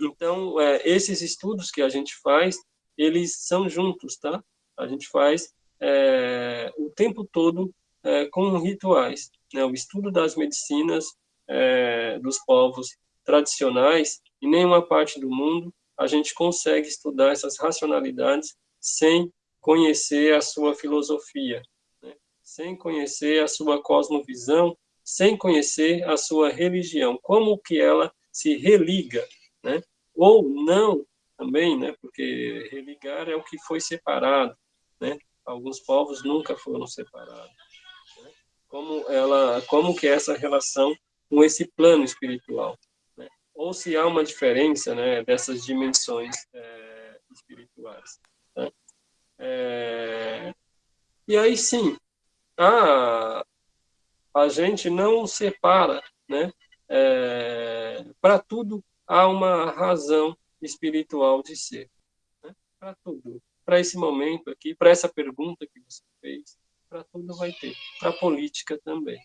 Então, é, esses estudos que a gente faz, eles são juntos, tá? A gente faz é, o tempo todo é, com rituais. Né? O estudo das medicinas é, dos povos tradicionais, em nenhuma parte do mundo a gente consegue estudar essas racionalidades sem conhecer a sua filosofia, né? sem conhecer a sua cosmovisão, sem conhecer a sua religião, como que ela se religa, né? ou não também, né? porque religar é o que foi separado, né? alguns povos nunca foram separados. Né? Como ela, como que é essa relação com esse plano espiritual? ou se há uma diferença né, dessas dimensões é, espirituais. Né? É, e aí sim, a, a gente não separa, né? É, para tudo há uma razão espiritual de ser. Né? Para tudo. Para esse momento aqui, para essa pergunta que você fez, para tudo vai ter. Para a política também.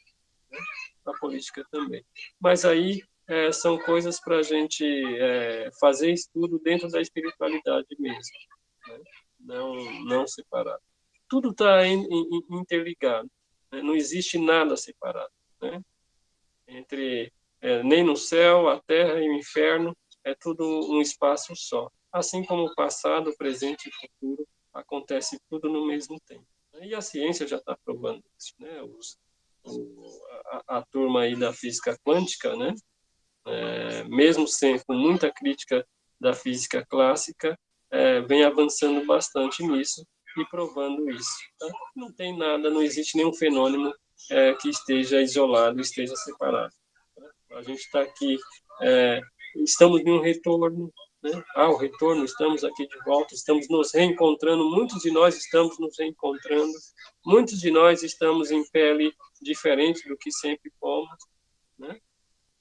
Né? Para a política também. Mas aí é, são coisas para a gente é, fazer estudo dentro da espiritualidade mesmo, né? não, não separado. Tudo está interligado, né? não existe nada separado. Né? Entre é, nem no céu, a terra e o inferno, é tudo um espaço só. Assim como o passado, o presente e o futuro, acontece tudo no mesmo tempo. E a ciência já está provando isso. Né? Os, o, a, a turma aí da física quântica, né? é, mesmo sem, com muita crítica da física clássica, é, vem avançando bastante nisso e provando isso. Tá? Não tem nada, não existe nenhum fenômeno é, que esteja isolado, esteja separado. Tá? A gente está aqui, é, estamos em um retorno, né? Ah, o retorno, estamos aqui de volta, estamos nos reencontrando, muitos de nós estamos nos reencontrando, muitos de nós estamos em pele diferente do que sempre fomos, né?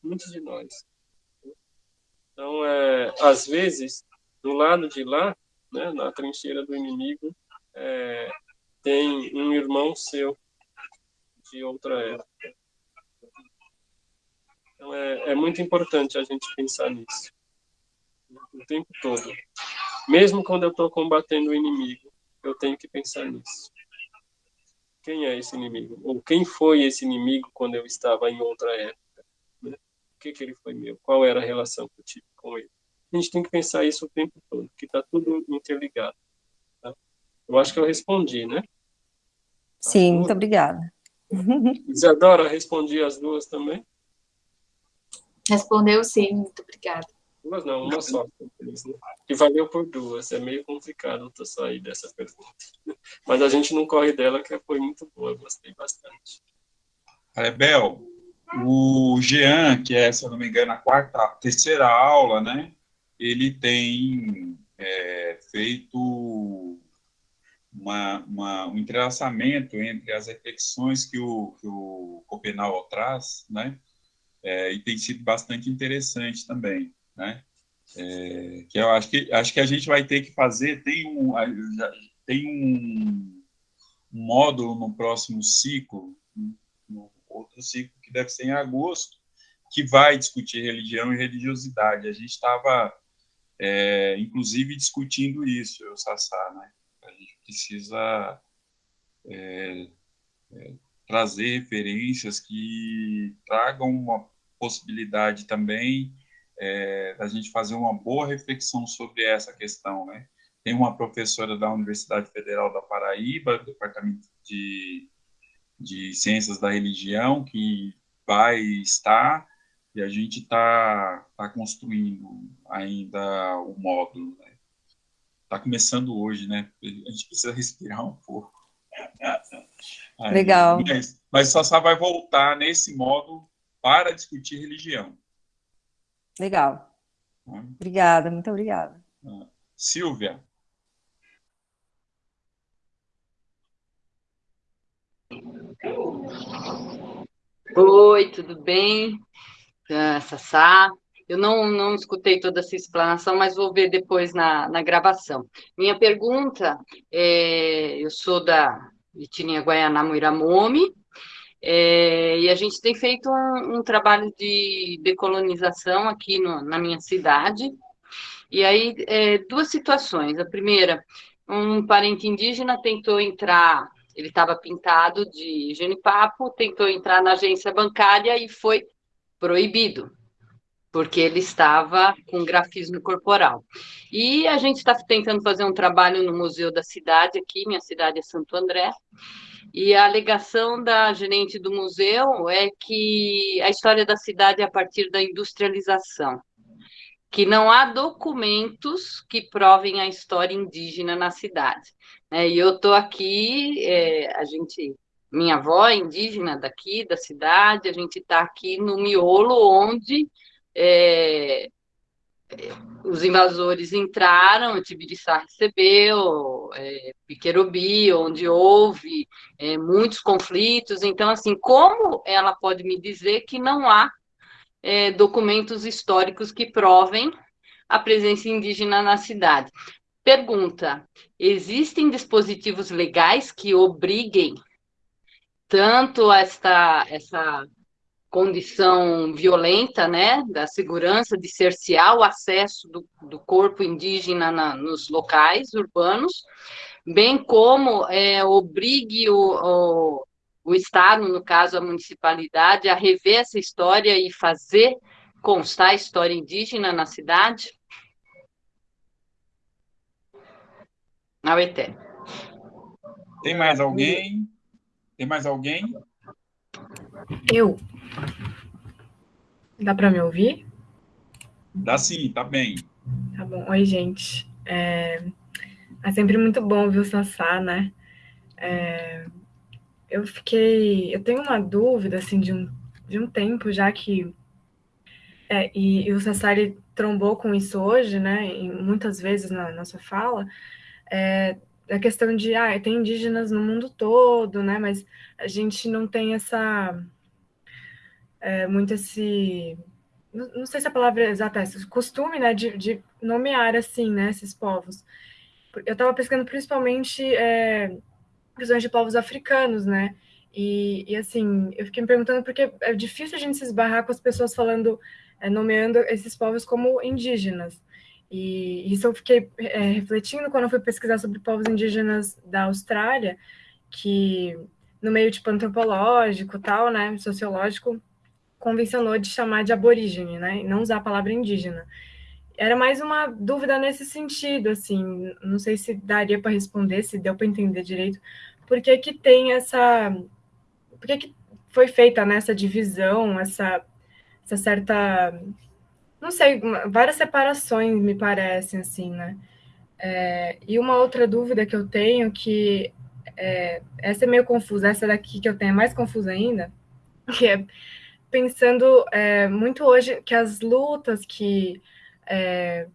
muitos de nós. Então, é, às vezes, do lado de lá, né, na trincheira do inimigo, é, tem um irmão seu de outra época. Então, é, é muito importante a gente pensar nisso o tempo todo. Mesmo quando eu estou combatendo o inimigo, eu tenho que pensar nisso. Quem é esse inimigo? Ou quem foi esse inimigo quando eu estava em outra época? Né? O que, que ele foi meu? Qual era a relação que eu tive com ele? A gente tem que pensar isso o tempo todo, que está tudo interligado. Tá? Eu acho que eu respondi, né? Sim, muito obrigada. [LAUGHS] Isadora, respondi as duas também? Respondeu sim, muito obrigada. Duas não, uma só. Que valeu por duas. É meio complicado eu sair dessa pergunta. [LAUGHS] Mas a gente não corre dela, que foi muito boa. Gostei bastante. Rebel, o Jean, que é, se eu não me engano, a quarta, terceira aula, né? Ele tem é, feito uma, uma, um entrelaçamento entre as reflexões que o, que o Copenau traz, né? É, e tem sido bastante interessante também, né? É, que eu acho que acho que a gente vai ter que fazer tem um tem um, módulo no próximo ciclo, no outro ciclo que deve ser em agosto, que vai discutir religião e religiosidade. A gente estava é, inclusive discutindo isso, eu Sassá, né? A gente precisa é, é, trazer referências que tragam uma possibilidade também é, da gente fazer uma boa reflexão sobre essa questão, né? Tem uma professora da Universidade Federal da Paraíba, do Departamento de, de Ciências da Religião, que vai estar, e a gente está tá construindo ainda o módulo. Está né? começando hoje, né? A gente precisa respirar um pouco. [LAUGHS] Legal. Mas, mas só vai voltar nesse módulo para discutir religião. Legal. Obrigada, muito obrigada. Ah, Silvia. Oi, tudo bem? Uh, Sassá. Eu não, não escutei toda essa explanação, mas vou ver depois na, na gravação. Minha pergunta é: eu sou da Vitininha Guaianá Muiramomi, é, e a gente tem feito um, um trabalho de decolonização aqui no, na minha cidade. E aí, é, duas situações. A primeira, um parente indígena tentou entrar, ele estava pintado de genipapo, tentou entrar na agência bancária e foi proibido, porque ele estava com grafismo corporal. E a gente está tentando fazer um trabalho no Museu da Cidade aqui, minha cidade é Santo André, e a alegação da gerente do museu é que a história da cidade é a partir da industrialização, que não há documentos que provem a história indígena na cidade. É, e eu estou aqui, é, a gente, minha avó é indígena daqui, da cidade, a gente está aqui no miolo onde é, os invasores entraram, o Tibiriçá recebeu, é, Piquerobi, onde houve é, muitos conflitos. Então, assim, como ela pode me dizer que não há é, documentos históricos que provem a presença indígena na cidade? Pergunta: existem dispositivos legais que obriguem tanto esta, essa condição violenta, né, da segurança, de cercear o acesso do, do corpo indígena na, nos locais urbanos, bem como é, obrigue o, o, o Estado, no caso a municipalidade, a rever essa história e fazer constar a história indígena na cidade? Naueté. Tem mais alguém? Tem mais alguém? Eu. Dá para me ouvir? Dá sim, tá bem. Tá bom. Oi, gente. É, é sempre muito bom ouvir o Sassá, né? É... Eu fiquei... Eu tenho uma dúvida, assim, de um, de um tempo já que... É, e, e, o Sassá, ele trombou com isso hoje, né? E muitas vezes na nossa fala, é, a questão de, ah, tem indígenas no mundo todo, né? Mas a gente não tem essa é, muito esse. Não, sei se a palavra é exata é esse costume, né, de, de nomear assim, né, esses povos. Eu estava pesquisando principalmente é, de povos africanos, né? E, e, assim, eu fiquei me perguntando porque é difícil a gente se esbarrar com as pessoas falando, é, nomeando esses povos como indígenas. E isso eu fiquei é, refletindo quando eu fui pesquisar sobre povos indígenas da Austrália, que no meio tipo antropológico, tal, né, sociológico, convencionou de chamar de aborígene, né, não usar a palavra indígena. Era mais uma dúvida nesse sentido, assim, não sei se daria para responder, se deu para entender direito, por que que tem essa, por que que foi feita nessa né, divisão, essa, essa certa não sei, várias separações me parecem, assim, né? É, e uma outra dúvida que eu tenho, que é, essa é meio confusa, essa daqui que eu tenho é mais confusa ainda, [LAUGHS] que é pensando é, muito hoje que as lutas que. É,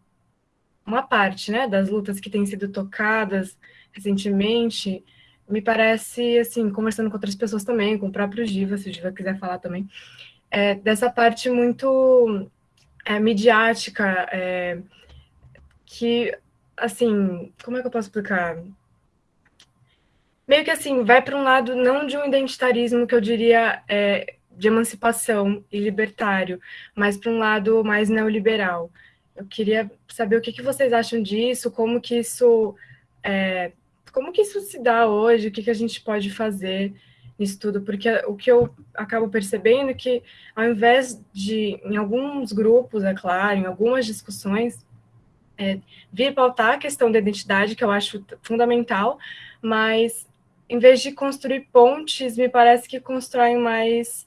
uma parte né, das lutas que têm sido tocadas recentemente, me parece, assim, conversando com outras pessoas também, com o próprio Giva, se o Giva quiser falar também, é, dessa parte muito é, midiática, é, que, assim, como é que eu posso explicar? Meio que assim, vai para um lado não de um identitarismo que eu diria é, de emancipação e libertário, mas para um lado mais neoliberal. Eu queria saber o que, que vocês acham disso, como que isso é, como que isso se dá hoje, o que, que a gente pode fazer nisso tudo, porque o que eu acabo percebendo é que, ao invés de, em alguns grupos, é claro, em algumas discussões, é, vir pautar a questão da identidade, que eu acho fundamental, mas em vez de construir pontes, me parece que constroem mais,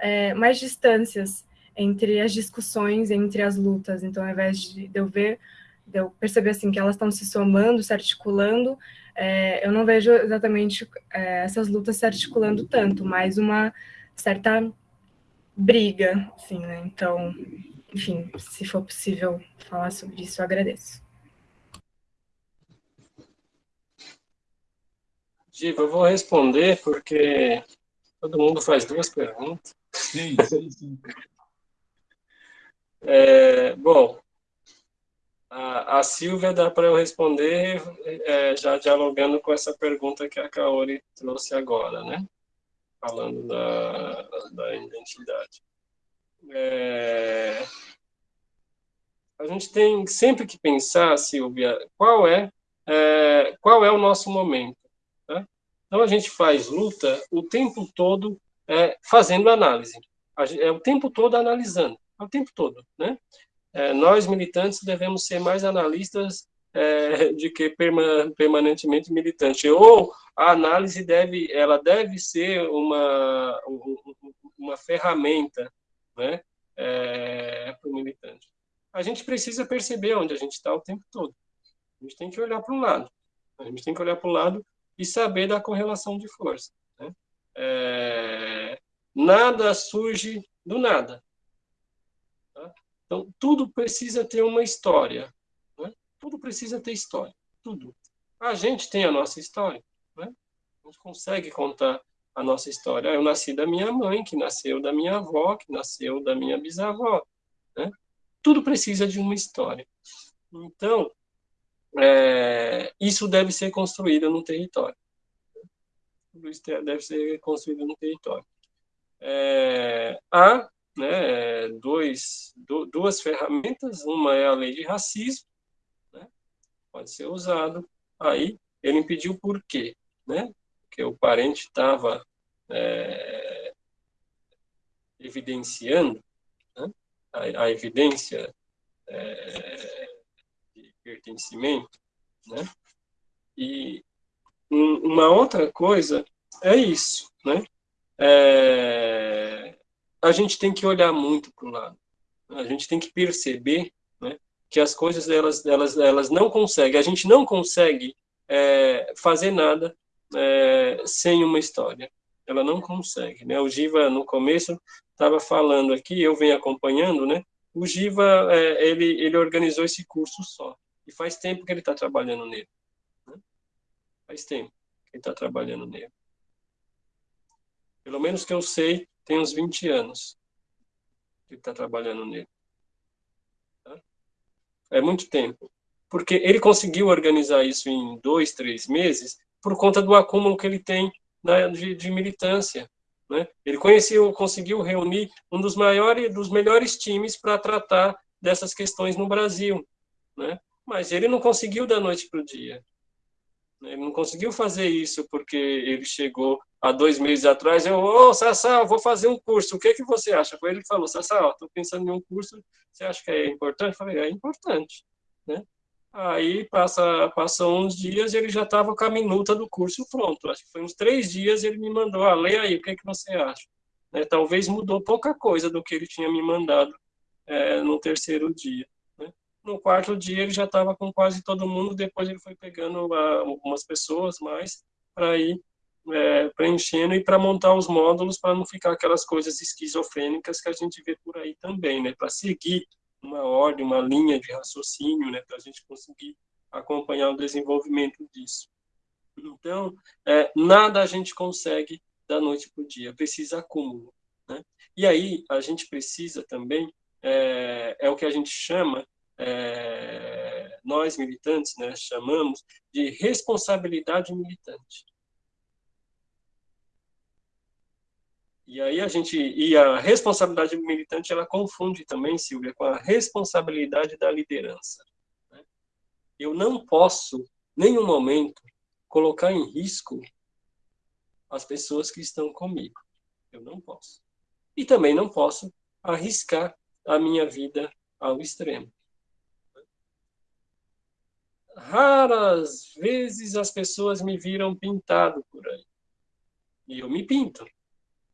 é, mais distâncias entre as discussões, entre as lutas. Então, ao invés de eu ver, de eu perceber assim que elas estão se somando, se articulando, é, eu não vejo exatamente é, essas lutas se articulando tanto, mas uma certa briga, assim, né? Então, enfim, se for possível falar sobre isso, eu agradeço. Giva, eu vou responder porque todo mundo faz duas perguntas. Sim, sim, sim. É, bom, a, a Silvia dá para eu responder é, já dialogando com essa pergunta que a Kaori trouxe agora, né? Falando da, da identidade. É, a gente tem sempre que pensar, Silvia, qual é, é qual é o nosso momento. Tá? Então a gente faz luta o tempo todo é, fazendo análise. É o tempo todo analisando, é o tempo todo, né? é, nós militantes devemos ser mais analistas é, de que perma, permanentemente militante. Ou a análise deve, ela deve ser uma, uma ferramenta né, é, para o militante. A gente precisa perceber onde a gente está o tempo todo. A gente tem que olhar para um lado. A gente tem que olhar para o lado e saber da correlação de força. É, nada surge do nada. Então, tudo precisa ter uma história. Né? Tudo precisa ter história. Tudo. A gente tem a nossa história. Né? A gente consegue contar a nossa história. Eu nasci da minha mãe, que nasceu da minha avó, que nasceu da minha bisavó. Né? Tudo precisa de uma história. Então, é, isso deve ser construído no território. Deve ser construído no território. É, há né, dois, duas ferramentas, uma é a lei de racismo, né, pode ser usado, aí ele impediu por quê? Né, porque o parente estava é, evidenciando né, a, a, evidência é, de pertencimento, né, e uma outra coisa é isso, né, é, a gente tem que olhar muito para o lado. A gente tem que perceber né, que as coisas elas, elas, elas não conseguem, a gente não consegue é, fazer nada é, sem uma história. Ela não consegue. Né? O Giva, no começo, estava falando aqui, eu venho acompanhando, né? O Giva, é, ele, ele organizou esse curso só. E faz tempo que ele está trabalhando nele. Faz tempo que ele está trabalhando nele. Pelo menos que eu sei, tem uns 20 anos que está trabalhando nele. Tá? É muito tempo. Porque ele conseguiu organizar isso em dois, três meses por conta do acúmulo que ele tem da, de, de militância. Né? Ele conheceu, conseguiu reunir um dos maiores, dos melhores times para tratar dessas questões no Brasil, né? Mas ele não conseguiu da noite para o dia. Ele não conseguiu fazer isso porque ele chegou há dois meses atrás. Eu, ô, oh, Sassá, vou fazer um curso. O que que você acha? Foi ele que falou, Sassá, estou pensando em um curso. Você acha que é importante? Eu falei, é importante, né? Aí passa, passam uns dias e ele já estava com a minuta do curso pronto. Acho que foi uns três dias ele me mandou, ah, lê aí, o que, que você acha? Né, talvez mudou pouca coisa do que ele tinha me mandado é, no terceiro dia. No quarto dia ele já estava com quase todo mundo, depois ele foi pegando ah, algumas pessoas mais para ir é, preenchendo e para montar os módulos para não ficar aquelas coisas esquizofrênicas que a gente vê por aí também, né? Para seguir uma ordem, uma linha de raciocínio, né, para a gente conseguir acompanhar o desenvolvimento disso. Então, é, nada a gente consegue da noite para o dia, precisa acúmulo. Né? E aí, a gente precisa também, é, é o que a gente chama, é, nós militantes, né, chamamos de responsabilidade militante. E aí a gente e a responsabilidade militante ela confunde também, Silvia, com a responsabilidade da liderança. Né? Eu não posso, nenhum momento, colocar em risco as pessoas que estão comigo. Eu não posso. E também não posso arriscar a minha vida ao extremo. Raras vezes as pessoas me viram pintado por aí. E eu me pinto.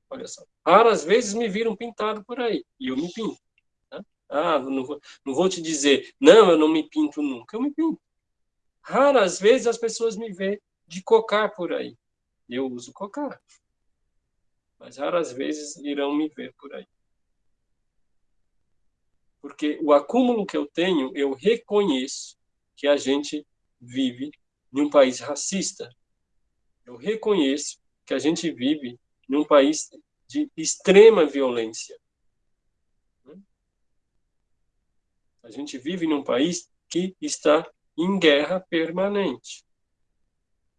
Olha só. Raras vezes me viram pintado por aí, e eu me pinto. Tá? Ah, não vou, não vou te dizer, não, eu não me pinto nunca, eu me pinto. Raras vezes as pessoas me veem de cocar por aí. Eu uso cocar. Mas raras vezes irão me ver por aí. Porque o acúmulo que eu tenho, eu reconheço que a gente vive em um país racista. Eu reconheço que a gente vive num país de extrema violência. A gente vive num país que está em guerra permanente.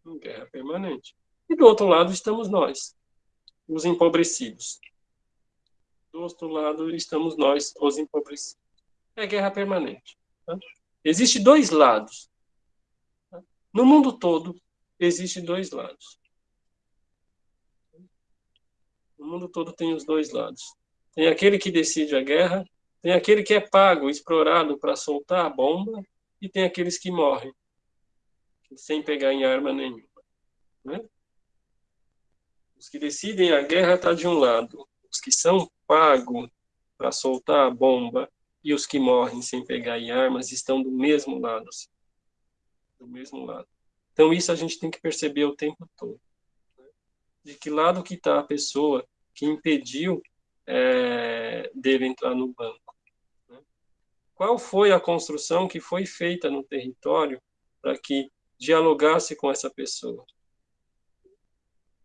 Em guerra permanente. E do outro lado estamos nós, os empobrecidos. Do outro lado estamos nós, os empobrecidos. É guerra permanente. Tá? Existem dois lados. No mundo todo, existem dois lados. O mundo todo tem os dois lados. Tem aquele que decide a guerra, tem aquele que é pago, explorado para soltar a bomba, e tem aqueles que morrem sem pegar em arma nenhuma. Né? Os que decidem a guerra estão tá de um lado, os que são pagos para soltar a bomba e os que morrem sem pegar em armas estão do mesmo lado. Assim. Do mesmo lado. Então isso a gente tem que perceber o tempo todo de que lado que está a pessoa que impediu é, dele entrar no banco. Né? Qual foi a construção que foi feita no território para que dialogasse com essa pessoa?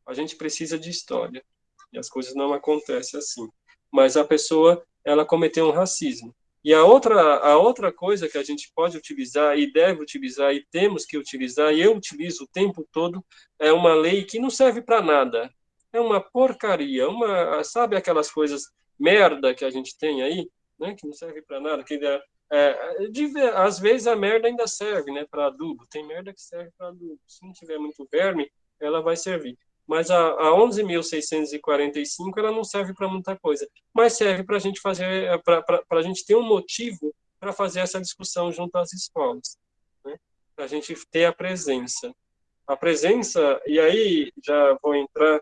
A gente precisa de história, e as coisas não acontecem assim. Mas a pessoa, ela cometeu um racismo. E a outra, a outra coisa que a gente pode utilizar e deve utilizar e temos que utilizar, e eu utilizo o tempo todo, é uma lei que não serve para nada. É uma porcaria, uma, sabe aquelas coisas merda que a gente tem aí, né, que não serve para nada, que é, é, de, às vezes a merda ainda serve, né, para adubo. Tem merda que serve para adubo. Se não tiver muito verme, ela vai servir mas a, a 11.645 ela não serve para muita coisa, mas serve para a gente fazer, para a gente ter um motivo para fazer essa discussão junto às escolas, né? para a gente ter a presença. A presença, e aí já vou entrar